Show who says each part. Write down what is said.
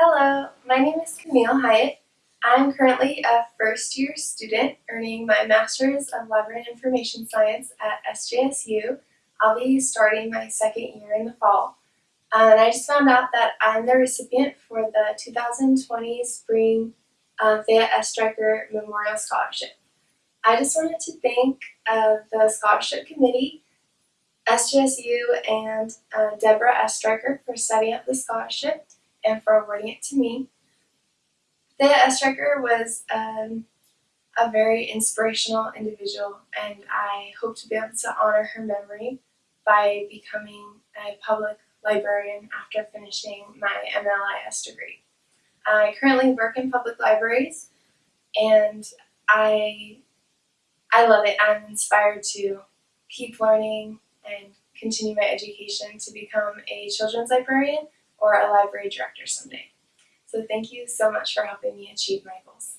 Speaker 1: Hello, my name is Camille Hyatt. I'm currently a first year student earning my Master's of Library and Information Science at SJSU. I'll be starting my second year in the fall. Uh, and I just found out that I'm the recipient for the 2020 Spring uh, Thea S. Stryker Memorial Scholarship. I just wanted to thank uh, the Scholarship Committee, SJSU, and uh, Deborah S. Stryker for setting up the scholarship and for awarding it to me. Thea S. Stryker was um, a very inspirational individual, and I hope to be able to honor her memory by becoming a public librarian after finishing my MLIS degree. I currently work in public libraries, and I I love it. I'm inspired to keep learning and continue my education to become a children's librarian or a library director someday. So thank you so much for helping me achieve my goals.